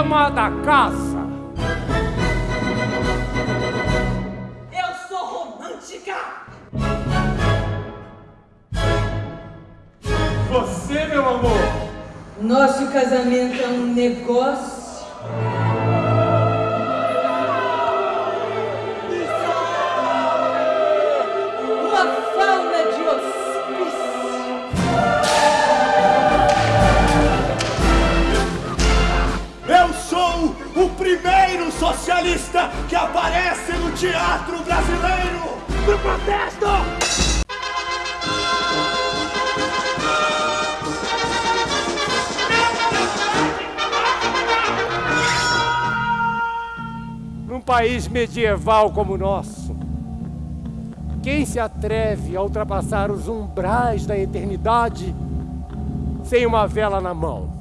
Santa Casa. Eu sou romântica! Você, meu amor, Nosso casamento é um negócio. Socialista que aparece no teatro brasileiro do protesto! num país medieval como o nosso, quem se atreve a ultrapassar os umbrais da eternidade sem uma vela na mão?